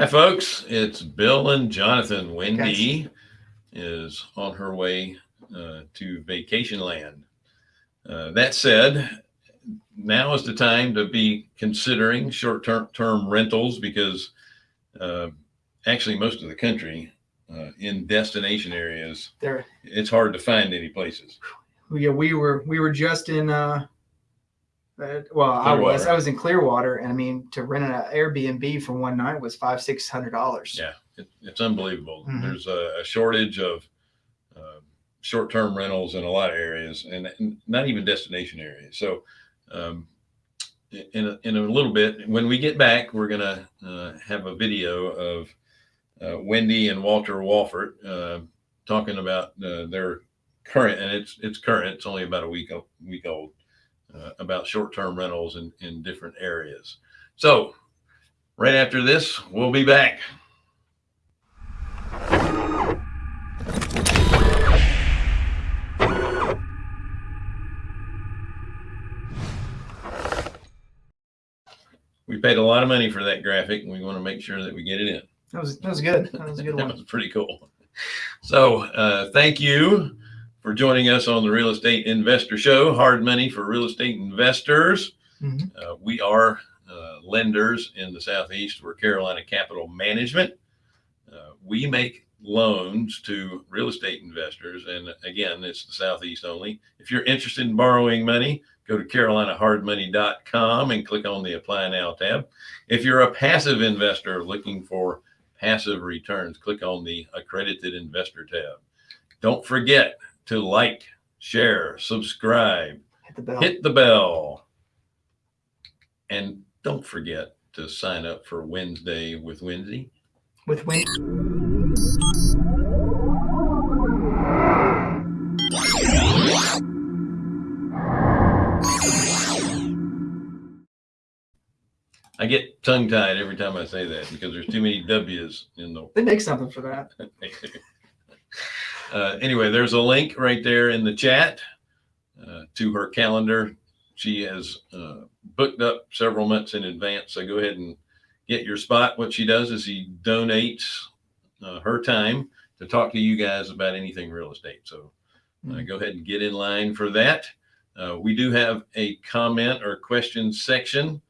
Hi, folks. It's Bill and Jonathan. Wendy is on her way uh, to vacation land. Uh, that said, now is the time to be considering short term term rentals because uh, actually, most of the country uh, in destination areas, There, it's hard to find any places. yeah, we were we were just in. Uh well, I was I was in Clearwater, and I mean to rent an Airbnb for one night was five six hundred dollars. Yeah, it, it's unbelievable. Mhm. There's a, a shortage of uh, short-term rentals in a lot of areas, and, and not even destination areas. So, um, in a, in a little bit, when we get back, we're gonna uh, have a video of uh, Wendy and Walter Wofford uh, talking about uh, their current, and it's it's current. It's only about a week week old. Uh, about short-term rentals in, in different areas. So, right after this, we'll be back. We paid a lot of money for that graphic, and we want to make sure that we get it in. That was that was good. That was a good That was pretty cool. So, uh, thank you for joining us on the Real Estate Investor Show. Hard money for real estate investors. Mhm. Uh, we are uh, lenders in the Southeast. We're Carolina Capital Management. Uh, we make loans to real estate investors. And again, it's the Southeast only. If you're interested in borrowing money, go to carolinahardmoney.com and click on the Apply Now tab. If you're a passive investor looking for passive returns, click on the Accredited Investor tab. Don't forget to like, share, subscribe, Hit the bell. hit the bell. And don't forget to sign up for Wednesday with Wendy. with Wayne. I get tongue tied every time I say that because there's too many W's in the. They make something for that. uh, anyway, there's a link right there in the chat uh, to her calendar. She has uh, booked up several months in advance. So go ahead and get your spot. What she does is she donates uh, her time to talk to you guys about anything real estate. So uh, Mm. go ahead and get in line for that. Uh, we do have a comment or question section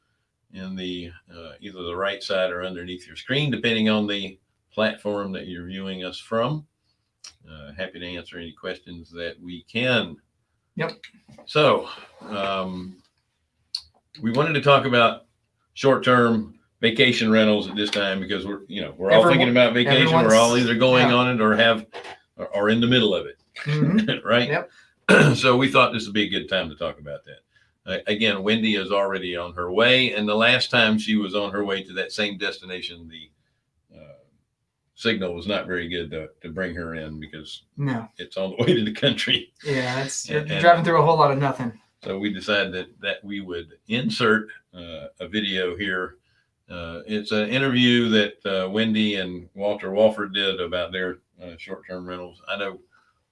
in the uh, either the right side or underneath your screen, depending on the platform that you're viewing us from. Uh, happy to answer any questions that we can. Yep. So um, we wanted to talk about short-term vacation rentals at this time because we're you know we're all Everyone- thinking about vacation. We're all either going yeah. on it or have or are in the middle of it Mhm. right? Yep. so we thought this would be a good time to talk about that. Uh, again, Wendy is already on her way, and the last time she was on her way to that same destination, the signal was not very good to, to bring her in because No. it's all the way to the country. Yeah, it's you're And- driving through a whole lot of nothing. So we decided that that we would insert uh, a video here. Uh, it's an interview that uh, Wendy and Walter Wofford did about their uh, short-term rentals. I know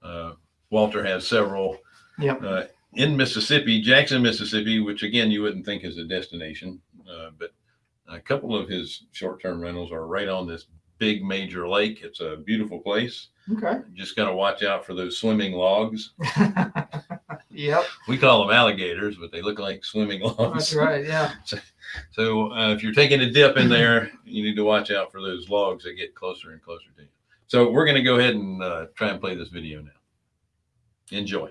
uh, Walter has several Yep. uh, in Mississippi, Jackson, Mississippi, which again you wouldn't think is a destination, uh, but a couple of his short-term rentals are right on this big major lake. It's a beautiful place. Okay. You just got to watch out for those swimming logs. yep. We call them alligators, but they look like swimming logs. That's right. Yeah. So uh, if you're taking a dip in there, you need to watch out for those logs that get closer and closer to you. So we're going to go ahead and uh, try and play this video now. Enjoy.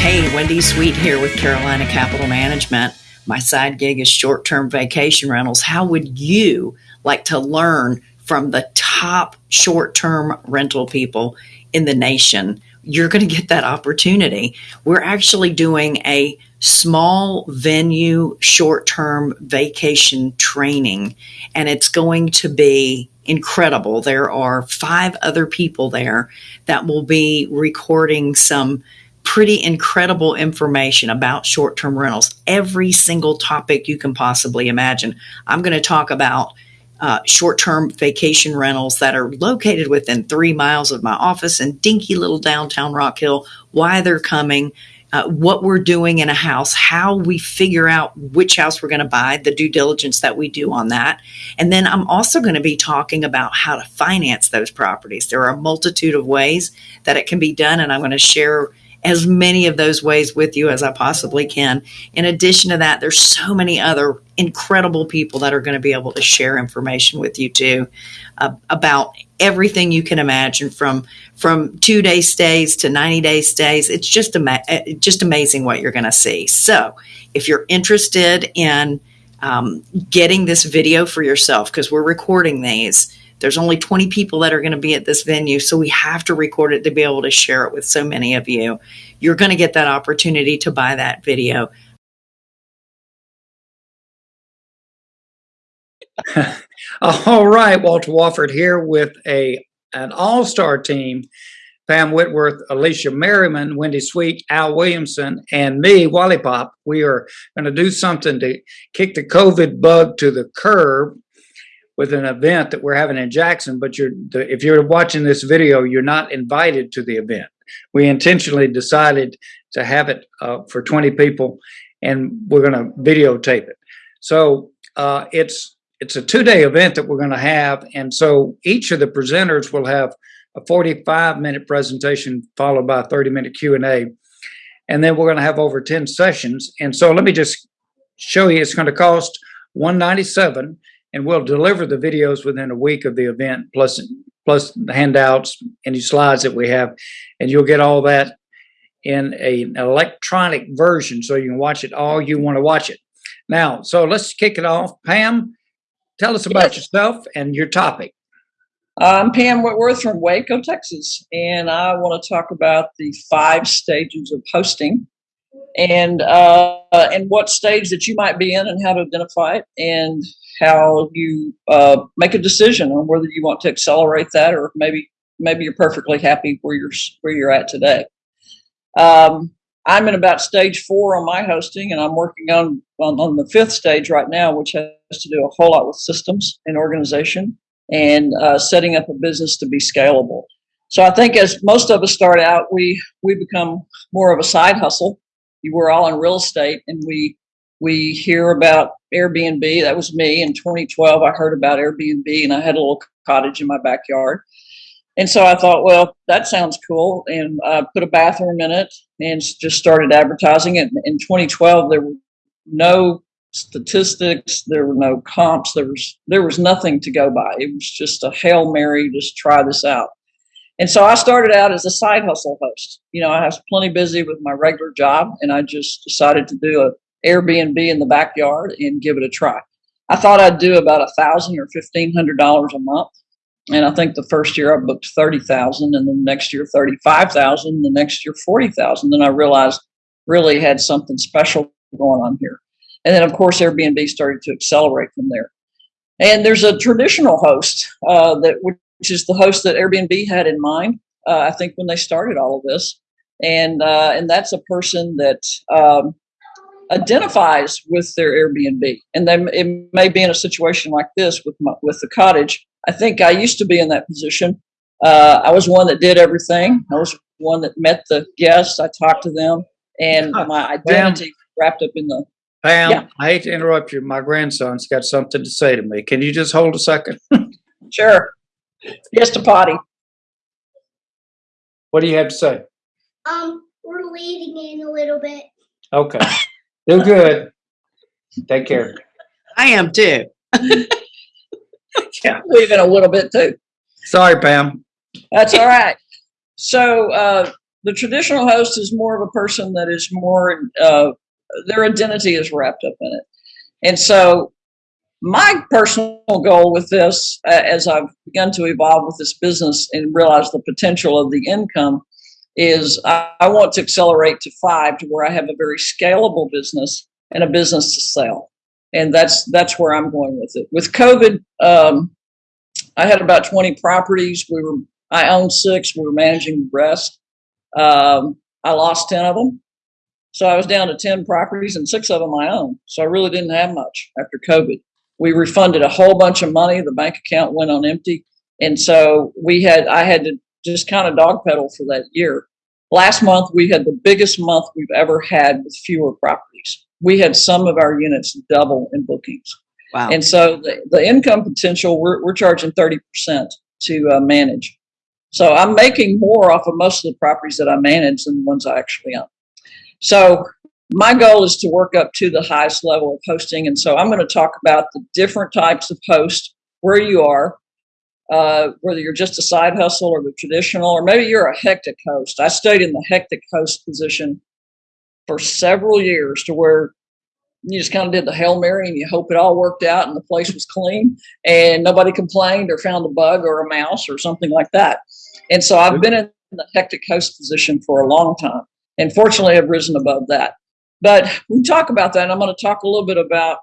Hey, Wendy Sweet here with Carolina Capital Management. My side gig is short term vacation rentals. How would you like to learn from the top short term rental people in the nation? You're going to get that opportunity. We're actually doing a small venue short term vacation training, and it's going to be incredible. There are five other people there that will be recording some pretty incredible information about short term rentals, every single topic you can possibly imagine. I'm going to talk about uh, short term vacation rentals that are located within three miles of my office in dinky little downtown Rock Hill, why they're coming. uh, what we're doing in a house, how we figure out which house we're going to buy, the due diligence that we do on that. And then I'm also going to be talking about how to finance those properties. There are a multitude of ways that it can be done, and I'm going to share as many of those ways with you as I possibly can. In addition to that, there's so many other incredible people that are going to be able to share information with you too uh, about everything you can imagine from from two day stays to 90 day stays. It's just ama- uh, just amazing what you're going to see. So if you're interested in um, getting this video for yourself, because we're recording these, there's only 20 people that are going to be at this venue, so we have to record it to be able to share it with so many of you. You're going to get that opportunity to buy that video. All right, Walter Wofford here with a an all-star team. Pam Whitworth, Alicia Merriman, Wendy Sweet, Al Williamson, and me, Wally Pop. We are going to do something to kick the COVID bug to the curb with an event that we're having in Jackson. But you're, if you're watching this video, you're not invited to the event. We intentionally decided to have it uh, for 20 people, and we're going to videotape it. So uh, it's it's a two-day event that we're going to have, and so each of the presenters will have a 45-minute presentation followed by a 30-minute Q&A, and then we're going to have over 10 sessions. And so let me just show you. It's going to cost 197, and we'll deliver the videos within a week of the event, plus plus the handouts, any slides that we have, and you'll get all that in a, an electronic version, so you can watch it all you want to watch it. Now, so let's kick it off. Pam, tell us about Yes. yourself and your topic. I'm Pam Whitworth from Waco, Texas, and I want to talk about the five stages of hosting and uh, and what stage that you might be in and how to identify it and how you uh, make a decision on whether you want to accelerate that or maybe maybe you're perfectly happy where you're where you're at today. Um, I'm in about stage four on my hosting, and I'm working on, on on the fifth stage right now, which has to do a whole lot with systems and organization and uh, setting up a business to be scalable. So I think as most of us start out, we we become more of a side hustle. Were all in real estate, and we we hear about Airbnb. That was me in 2012. I heard about Airbnb, and I had a little cottage in my backyard. And so I thought, well, that sounds cool, and I put a bathroom in it and just started advertising it. In 2012, there were no statistics there were no comps there was there was nothing to go by it was just a hail mary just try this out and so i started out as a side hustle host you know i was plenty busy with my regular job and i just decided to do a airbnb in the backyard and give it a try i thought i'd do about a thousand or fifteen hundred dollars a month and i think the first year i booked 30000 and then next year 35000 the next year 40000 then i realized really had something special going on here and then, of course, Airbnb started to accelerate from there. And there's a traditional host uh, that which is the host that Airbnb had in mind. Uh, I think when they started all of this, and uh, and that's a person that um, identifies with their Airbnb, and then it may be in a situation like this with my, with the cottage. I think I used to be in that position. Uh, I was one that did everything. I was one that met the guests. I talked to them, and my identity wrapped up in the Pam, Yeah. I hate to interrupt you. My grandson's got something to say to me. Can you just hold a second? Sure. Just a potty. What do you have to say? Um, we're leading in a little bit. Okay. Do good. Take care. I am too. yeah. Leaving a little bit too. Sorry, Pam. That's all right. So uh, the traditional host is more of a person that is more uh, their identity is wrapped up in it, and so my personal goal with this, uh, as I've begun to evolve with this business and realize the potential of the income, is I, I want to accelerate to five to where I have a very scalable business and a business to sell, and that's that's where I'm going with it. With COVID, um, I had about 20 properties. We were I owned six. We were managing the rest. Um, I lost 10 of them. So I was down to 10 properties and six of them I own. So I really didn't have much after COVID. We refunded a whole bunch of money. The bank account went on empty. And so we had, I had to just kind of dog pedal for that year. Last month, we had the biggest month we've ever had with fewer properties. We had some of our units double in bookings. Wow. And so the, the income potential, we're, we're charging 30% to uh, manage. So I'm making more off of most of the properties that I manage than the ones I actually own. So my goal is to work up to the highest level of hosting. And so I'm going to talk about the different types of host, where you are, uh, whether you're just a side hustle or the traditional, or maybe you're a hectic host. I stayed in the hectic host position for several years to where you just kind of did the Hail Mary and you hope it all worked out and the place was clean and nobody complained or found a bug or a mouse or something like that. And so I've been in the hectic host position for a long time. And fortunately, I've risen above that. But we talk about that. And I'm going to talk a little bit about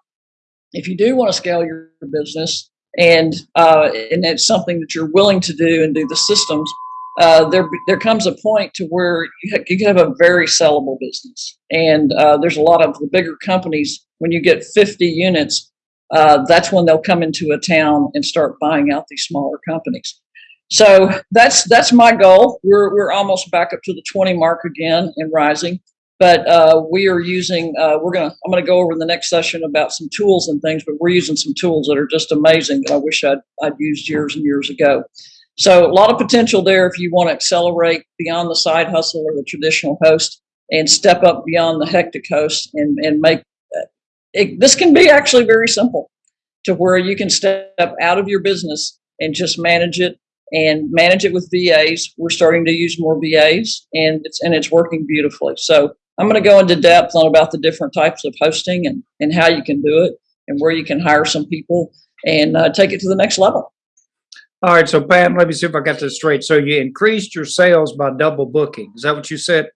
if you do want to scale your business and uh, and it's something that you're willing to do and do the systems, uh, there there comes a point to where you, ha- you have a very sellable business. And uh, there's a lot of the bigger companies when you get 50 units, uh, that's when they'll come into a town and start buying out these smaller companies. So that's that's my goal. We're we're almost back up to the 20 mark again and rising. But uh, we are using. Uh, we're gonna. I'm gonna go over in the next session about some tools and things. But we're using some tools that are just amazing that I wish I'd I'd used years and years ago. So a lot of potential there if you want to accelerate beyond the side hustle or the traditional host and step up beyond the hectic host and and make. uh, It, this can be actually very simple to where you can step out of your business and just manage it and manage it with VAs. We're starting to use more VAs and it's and it's working beautifully. So I'm going to go into depth on about the different types of hosting and, and how you can do it and where you can hire some people and uh, take it to the next level. All right, so Pam, let me see if I got this straight. So you increased your sales by double booking. Is that what you said?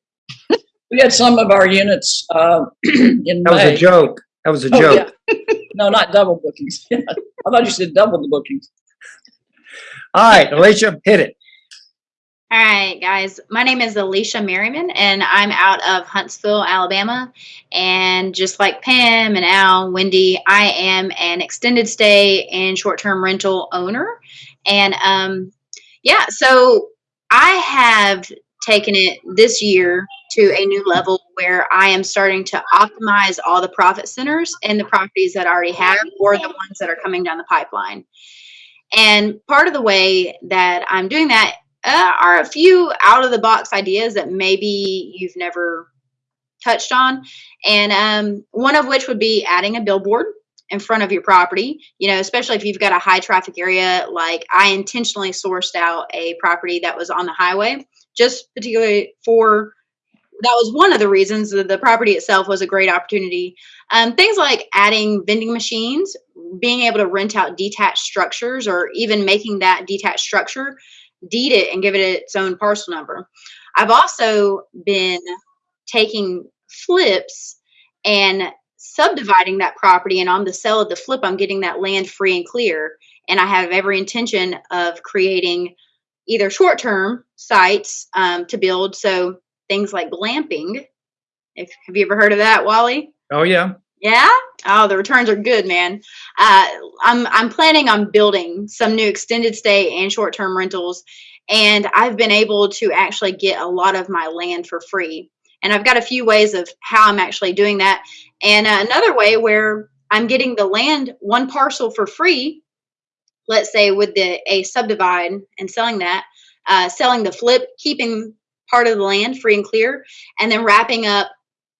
We had some of our units uh, in That was May. a joke. That was a Oh, joke. yeah. no, not double bookings. I thought you said double the bookings. All right, Alicia, hit it. All right, guys. My name is Alicia Merriman, and I'm out of Huntsville, Alabama. And just like Pam and Al, Wendy, I am an extended stay and short term rental owner. And um, yeah, so I have taken it this year to a new level where I am starting to optimize all the profit centers and the properties that I already have or the ones that are coming down the pipeline. And part of the way that I'm doing that uh, are a few out of the box ideas that maybe you've never touched on. And um, one of which would be adding a billboard in front of your property, you know, especially if you've got a high traffic area. Like I intentionally sourced out a property that was on the highway, just particularly for that was one of the reasons that the property itself was a great opportunity. Um, things like adding vending machines, being able to rent out detached structures, or even making that detached structure deed it and give it its own parcel number. I've also been taking flips and subdividing that property, and on the sale of the flip, I'm getting that land free and clear. And I have every intention of creating either short term sites um, to build. So things like glamping. If, have you ever heard of that, Wally? Oh, yeah. Yeah. Oh, the returns are good, man. Uh, I'm I'm planning on building some new extended stay and short term rentals, and I've been able to actually get a lot of my land for free. And I've got a few ways of how I'm actually doing that, and uh, another way where I'm getting the land one parcel for free. Let's say with the a subdivide and selling that, uh, selling the flip, keeping part of the land free and clear, and then wrapping up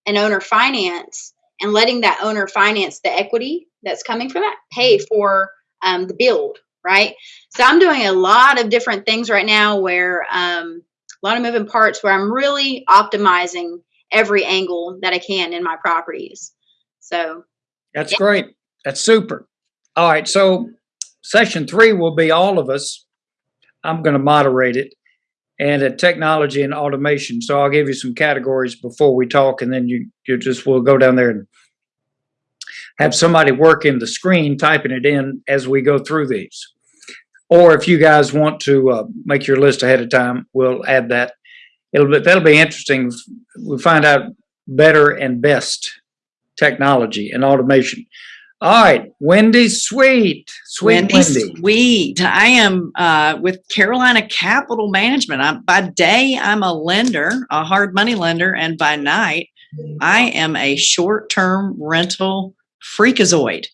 an owner finance and letting that owner finance the equity that's coming from that pay for um, the build right so i'm doing a lot of different things right now where um, a lot of moving parts where i'm really optimizing every angle that i can in my properties so That's Yeah. great. That's super. All right, so session three will be all of us. I'm going to moderate it and at technology and automation. So I'll give you some categories before we talk, and then you you just will go down there and have somebody working the screen typing it in as we go through these. Or if you guys want to uh, make your list ahead of time, we'll add that. It'll be, that'll be interesting. We find out better and best technology and automation. All right, Wendy Sweet, Sweet Wendy Wendy. Sweet. I am uh, with Carolina Capital Management. I'm, by day, I'm a lender, a hard money lender, and by night, I am a short-term rental freakazoid.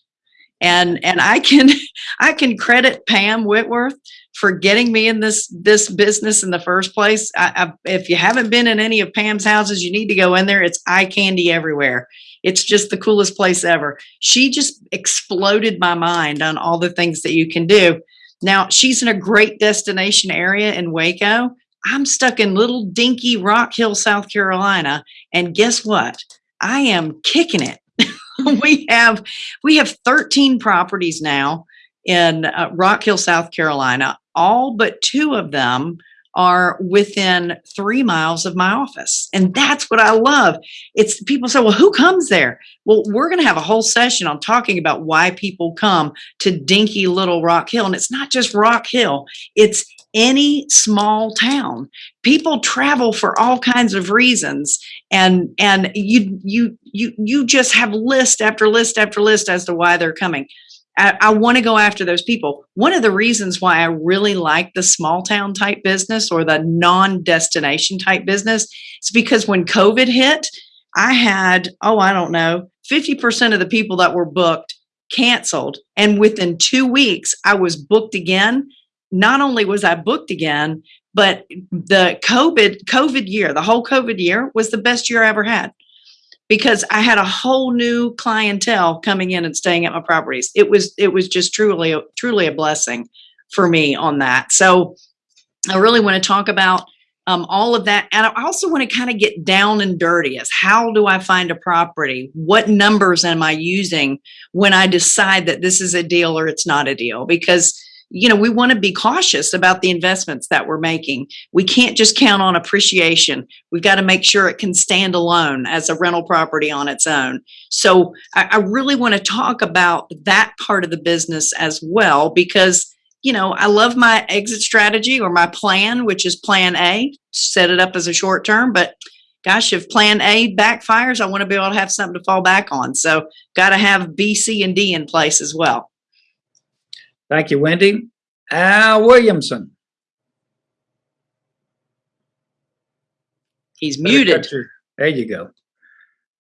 And and I can I can credit Pam Whitworth for getting me in this this business in the first place. I, I, if you haven't been in any of Pam's houses, you need to go in there. It's eye candy everywhere. It's just the coolest place ever. She just exploded my mind on all the things that you can do. Now, she's in a great destination area in Waco. I'm stuck in little dinky Rock Hill, South Carolina, and guess what? I am kicking it. we have we have 13 properties now in uh, Rock Hill, South Carolina. All but two of them are within three miles of my office. And that's what I love. It's people say, well, who comes there? Well, we're going to have a whole session on talking about why people come to dinky little Rock Hill. And it's not just Rock Hill, it's any small town. People travel for all kinds of reasons. And and you you you you just have list after list after list as to why they're coming. I, I want to go after those people. One of the reasons why I really like the small town type business or the non destination type business is because when COVID hit, I had, oh, I don't know, 50% of the people that were booked canceled. And within two weeks, I was booked again. Not only was I booked again, but the COVID COVID year, the whole COVID year was the best year I ever had because I had a whole new clientele coming in and staying at my properties. It was it was just truly truly a blessing for me on that. So I really want to talk about um, all of that, and I also want to kind of get down and dirty as how do I find a property? What numbers am I using when I decide that this is a deal or it's not a deal? Because you know, we want to be cautious about the investments that we're making. We can't just count on appreciation. We've got to make sure it can stand alone as a rental property on its own. So I, I really want to talk about that part of the business as well, because, you know, I love my exit strategy or my plan, which is plan A, set it up as a short term, but gosh, if plan A backfires, I want to be able to have something to fall back on. So got to have B, C, and D in place as well. Thank you, Wendy. Al Williamson. He's muted. There you go.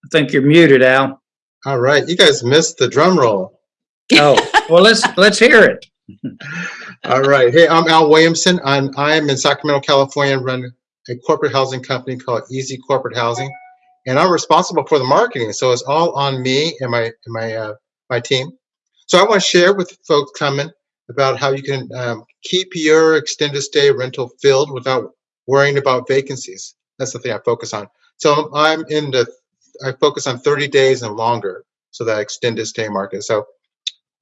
I think you're muted, Al. All right, you guys missed the drum roll. Oh, well, let's let's hear it. All right, hey, I'm Al Williamson. I'm I'm in Sacramento, California, and run a corporate housing company called Easy Corporate Housing, and I'm responsible for the marketing. So it's all on me and my and my uh, my team. So I want to share with folks coming about how you can um, keep your extended stay rental filled without worrying about vacancies. That's the thing I focus on. So I'm in the, I focus on 30 days and longer, so that extended stay market. So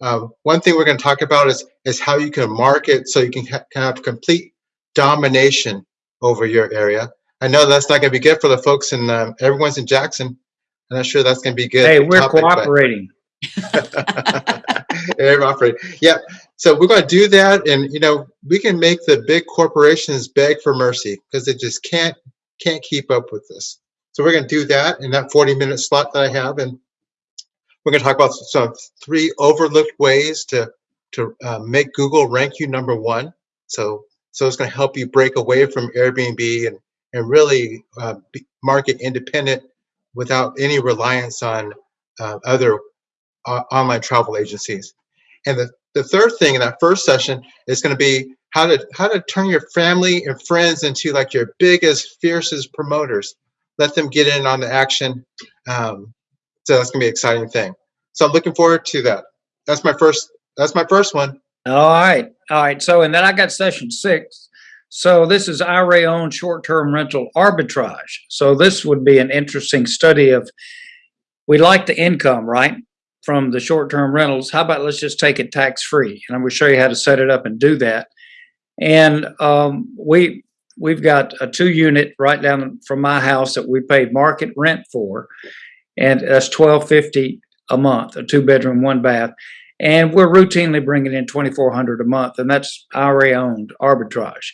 um, one thing we're going to talk about is is how you can market so you can ha have complete domination over your area. I know that's not going to be good for the folks in um, everyone's in Jackson. I'm not sure that's going to be good. Hey, we're topic, but- cooperating. Operate. Yeah. So we're going to do that, and you know, we can make the big corporations beg for mercy because they just can't can't keep up with this. So we're going to do that in that 40 minute slot that I have, and we're going to talk about some three overlooked ways to to uh, make Google rank you number one. So so it's going to help you break away from Airbnb and and really uh, market independent without any reliance on uh, other uh, online travel agencies. And the, the third thing in that first session is going to be how to how to turn your family and friends into like your biggest, fiercest promoters. Let them get in on the action. Um, so that's going to be an exciting thing. So I'm looking forward to that. That's my first. That's my first one. All right, all right. So, and then I got session six. So this is IRA owned short-term rental arbitrage. So this would be an interesting study of, we like the income, right? From the short-term rentals. How about let's just take it tax-free? And I'm gonna show you how to set it up and do that. And um, we, we've got a two-unit right down from my house that we paid market rent for. And that's twelve fifty a month, a two-bedroom, one bath. And we're routinely bringing in twenty-four hundred a month, and that's IRA owned arbitrage.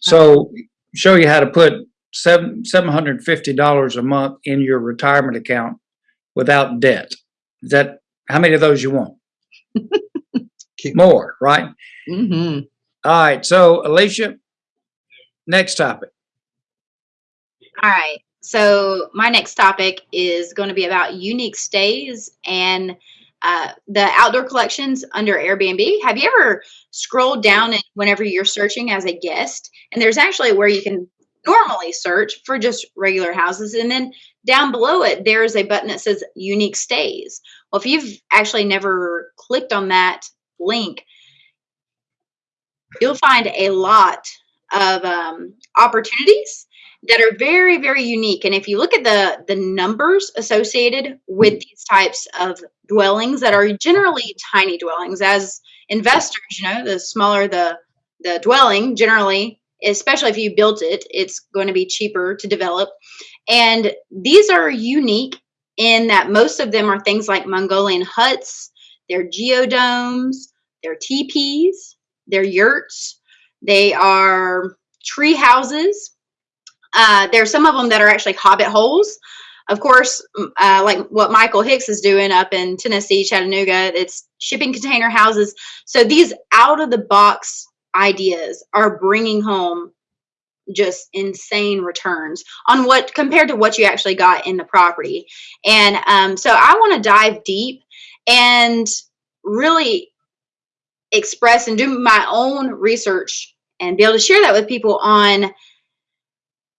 So show you how to put seven, seven hundred fifty dollars a month in your retirement account without debt. That How many of those you want? More, right? hmm All right. So Alicia, next topic. All right. So my next topic is going to be about unique stays and uh, the outdoor collections under Airbnb. Have you ever scrolled down and whenever you're searching as a guest, and there's actually where you can normally search for just regular houses, and then down below it there is a button that says unique stays. Well, if you've actually never clicked on that link, you'll find a lot of um, opportunities that are very very unique. And if you look at the the numbers associated with these types of dwellings that are generally tiny dwellings as investors you know the smaller the the dwelling generally especially if you built it it's going to be cheaper to develop. And these are unique in that most of them are things like mongolian huts they're geodomes they're teepees they're yurts they are tree houses uh, there's some of them that are actually hobbit holes. Of course, uh, like what Michael Hicks is doing up in Tennessee, Chattanooga, it's shipping container houses. So these out of the box ideas are bringing home just insane returns on what compared to what you actually got in the property. And um, so I want to dive deep and really express and do my own research and be able to share that with people on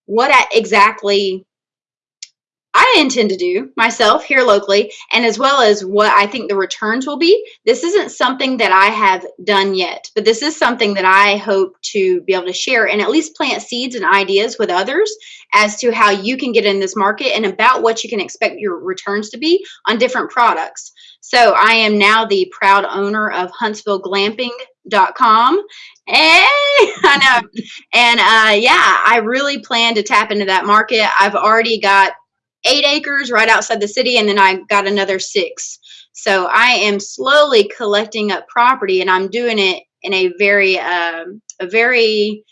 what exactly I intend to do myself here locally, and as well as what I think the returns will be. This isn't something that I have done yet, but this is something that I hope to be able to share and at least plant seeds and ideas with others as to how you can get in this market and about what you can expect your returns to be on different products. So I am now the proud owner of HuntsvilleGlamping.com. Hey, I know. And uh, yeah, I really plan to tap into that market. I've already got eight acres right outside the city, and then I got another six. So I am slowly collecting up property, and I'm doing it in a very, um, a very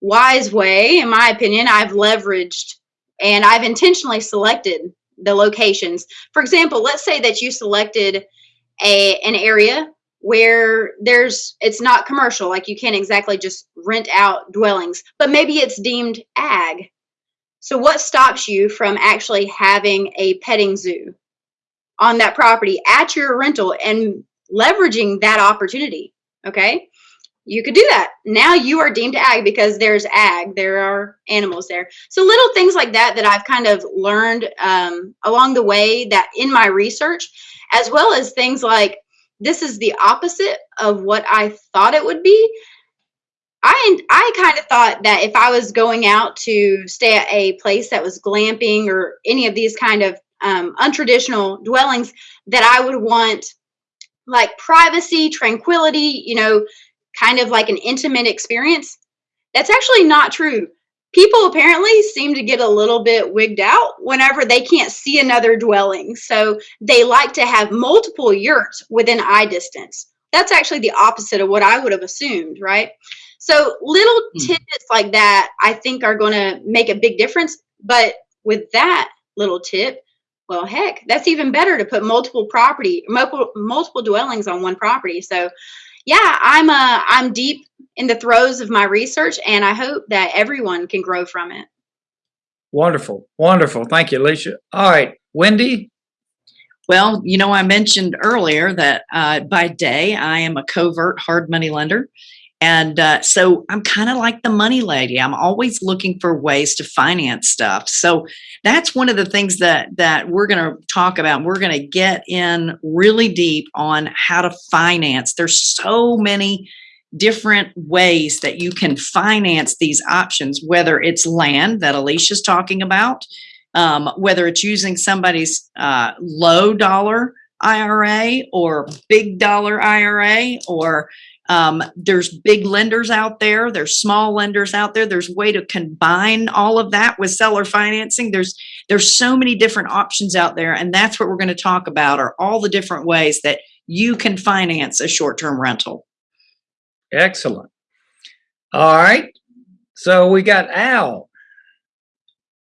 wise way, in my opinion. I've leveraged and I've intentionally selected the locations. For example, let's say that you selected a an area where there's it's not commercial, like you can't exactly just rent out dwellings, but maybe it's deemed ag. So what stops you from actually having a petting zoo on that property at your rental and leveraging that opportunity? Okay? You could do that. Now you are deemed ag because there's ag, there are animals there. So little things like that that I've kind of learned um, along the way that in my research, as well as things like this is the opposite of what I thought it would be. I I kind of thought that if I was going out to stay at a place that was glamping or any of these kind of um, untraditional dwellings, that I would want like privacy, tranquility, you know, kind of like an intimate experience. That's actually not true. People apparently seem to get a little bit wigged out whenever they can't see another dwelling. So they like to have multiple yurts within eye distance. That's actually the opposite of what I would have assumed, right? So little Hmm. tidbits like that, I think, are going to make a big difference. But with that little tip, well, heck, that's even better to put multiple property, multiple multiple dwellings on one property. So, yeah, I'm uh, I'm deep in the throes of my research, and I hope that everyone can grow from it. Wonderful. Wonderful. Thank you, Alicia. All right. Wendy, Well, you know, I mentioned earlier that uh, by day I am a covert hard money lender. And uh, so I'm kind of like the money lady. I'm always looking for ways to finance stuff. So that's one of the things that that we're going to talk about. We're going to get in really deep on how to finance. There's so many different ways that you can finance these options, whether it's land that Alicia's talking about, um, whether it's using somebody's uh, low dollar IRA or big dollar IRA, or um, there's big lenders out there, there's small lenders out there. There's a way to combine all of that with seller financing. There's there's so many different options out there, and that's what we're going to talk about are all the different ways that you can finance a short-term rental. excellent. All right. So we got Al.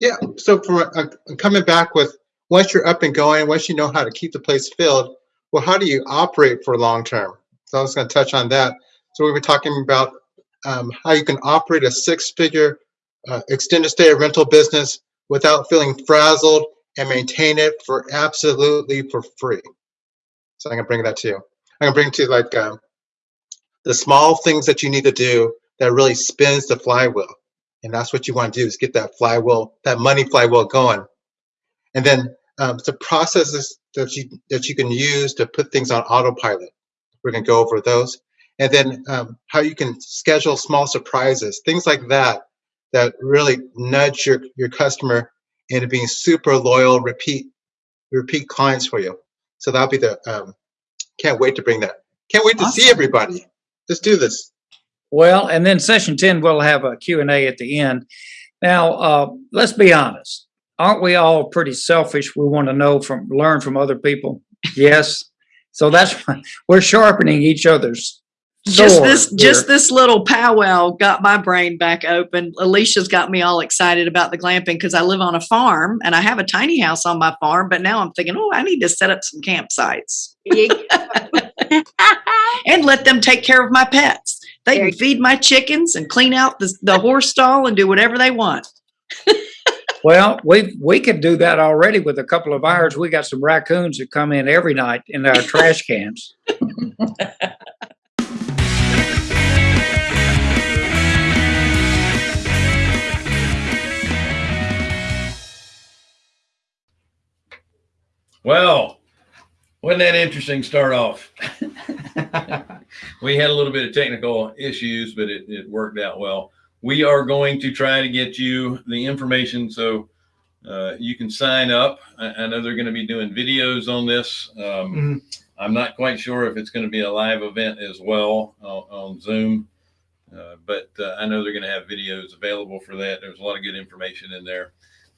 Yeah, so for uh, coming back with, once you're up and going, once you know how to keep the place filled, well, how do you operate for long term? So I was going to touch on that. So we were talking about um, how you can operate a six figure uh, extended stay rental business without feeling frazzled and maintain it for absolutely for free. So I'm going to bring that to you. I'm going to bring to you like um, the small things that you need to do that really spins the flywheel. And that's what you want to do is get that flywheel, that money flywheel going. And then um, the processes that you that you can use to put things on autopilot. We're going to go over those. And then um, how you can schedule small surprises, things like that, that really nudge your, your customer into being super loyal, repeat repeat clients for you. So that'll be the, um, can't wait to bring that. Can't wait to see everybody. Let's do this. Well, and then session 10, we'll have a Q&A at the end. Now, uh, let's be honest. Aren't we all pretty selfish? We want to know from, learn from other people. Yes. So that's, why we're sharpening each other's just sword this just this little powwow got my brain back open. Alicia's got me all excited about the glamping because i live on a farm and i have a tiny house on my farm but now i'm thinking oh i need to set up some campsites. And let them take care of my pets. They can feed my chickens and clean out the, the horse stall and do whatever they want Well, we, we could do that already with a couple of ours. We got some raccoons that come in every night in our trash cans. Well, wasn't that interesting start off? we had a little bit of technical issues, but it, it worked out well. We are going to try to get you the information so uh, you can sign up. I, I know they're going to be doing videos on this. Um, I'm not quite sure if it's going to be a live event as well on, on Zoom, uh, but uh, I know they're going to have videos available for that. There's a lot of good information in there.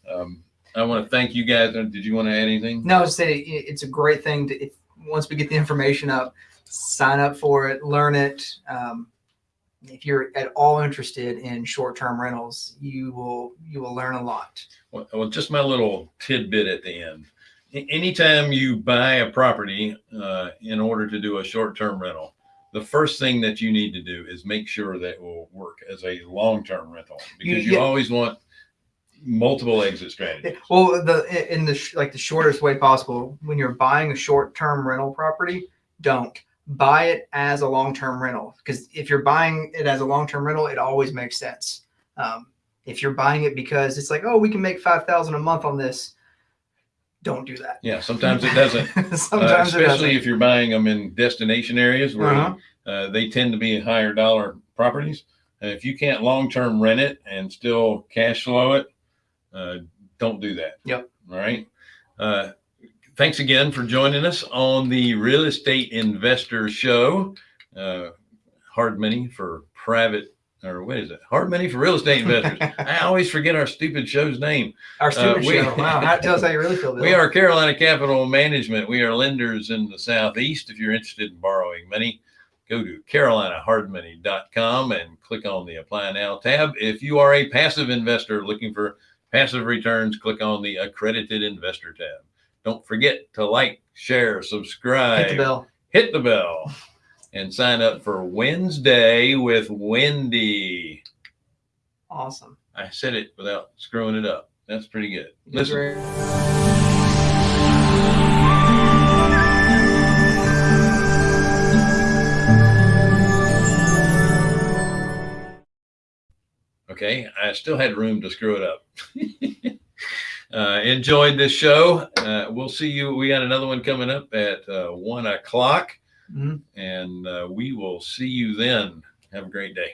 Um, I want to thank you guys. Uh, Did you want to add anything? No, just say it's a great thing to if, once we get the information up, sign up for it, learn it. Um, if you're at all interested in short-term rentals, you will you will learn a lot. Well, well, just my little tidbit at the end. Anytime you buy a property uh, in order to do a short-term rental, the first thing that you need to do is make sure that it will work as a long-term rental You- because you, yeah. always want multiple exit strategies. Well, the in the like the shortest way possible when you're buying a short-term rental property, don't buy it as a long-term rental because if you're buying it as a long-term rental, it always makes sense. Um, if you're buying it because it's like, oh, we can make five thousand a month on this, don't do that. Yeah, sometimes it doesn't. Uh, Sometimes it especially doesn't. if you're buying them in destination areas where Uh-huh. uh, they tend to be higher dollar properties. If you can't long term rent it and still cash flow it, uh, don't do that. Yep. All right. Uh, thanks again for joining us on the Real Estate Investor Show. Uh, hard money for private, or what is it? Hard money for real estate investors. I always forget our stupid show's name. Our stupid we- show. Wow, that tells how you really feel. Bill. We are Carolina Capital Management. We are lenders in the Southeast. If you're interested in borrowing money, go to carolinahardmoney.com and click on the Apply Now tab. If you are a passive investor looking for passive returns, click on the Accredited Investor tab. Don't forget to like, share, subscribe, hit the bell. hit the bell, and sign up for Wednesday with Wendy. Awesome. I said it without screwing it up. That's pretty good. Listen. great. Okay, I still had room to screw it up. uh, enjoyed this show. Uh, we'll see you. We got another one coming up at uh, one o'clock, Mhm. and uh, we will see you then. Have a great day.